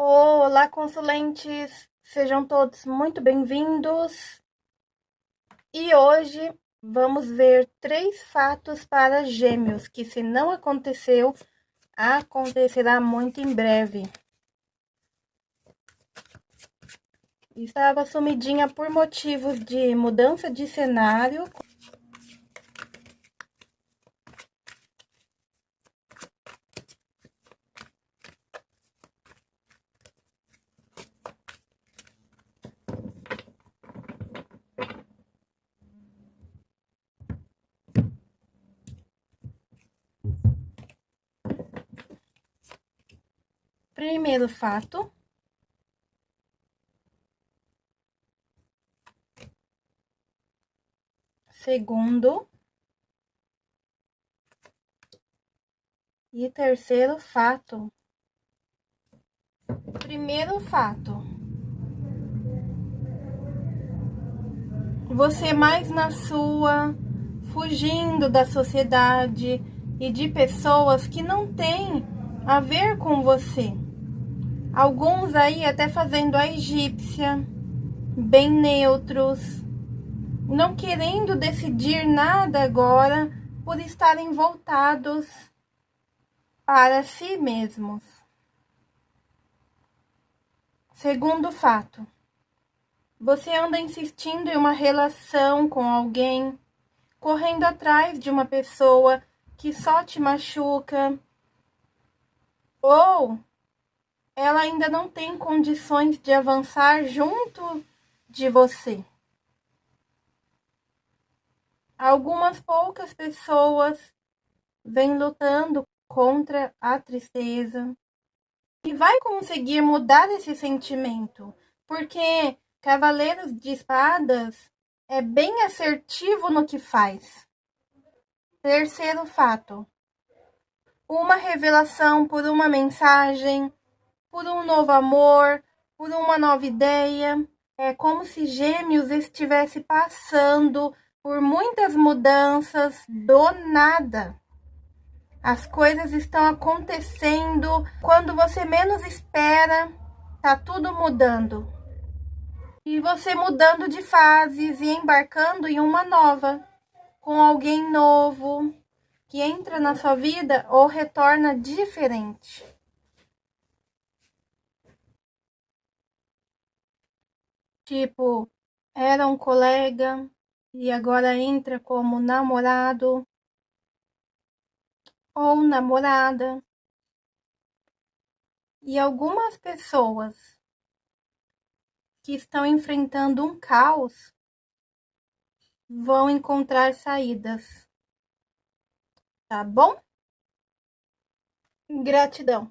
Olá, consulentes! Sejam todos muito bem-vindos. E hoje vamos ver três fatos para gêmeos, que se não aconteceu, acontecerá muito em breve. Estava sumidinha por motivos de mudança de cenário, Primeiro fato. Segundo. E terceiro fato. Primeiro fato. Você mais na sua, fugindo da sociedade e de pessoas que não têm a ver com você. Alguns aí até fazendo a egípcia, bem neutros, não querendo decidir nada agora por estarem voltados para si mesmos. Segundo fato, você anda insistindo em uma relação com alguém, correndo atrás de uma pessoa que só te machuca, ou ela ainda não tem condições de avançar junto de você. Algumas poucas pessoas vêm lutando contra a tristeza e vai conseguir mudar esse sentimento, porque Cavaleiros de Espadas é bem assertivo no que faz. Terceiro fato: uma revelação por uma mensagem por um novo amor, por uma nova ideia. É como se Gêmeos estivesse passando por muitas mudanças do nada. As coisas estão acontecendo quando você menos espera, tá tudo mudando. E você mudando de fases e embarcando em uma nova, com alguém novo que entra na sua vida ou retorna diferente. Tipo, era um colega e agora entra como namorado ou namorada. E algumas pessoas que estão enfrentando um caos vão encontrar saídas. Tá bom? Gratidão.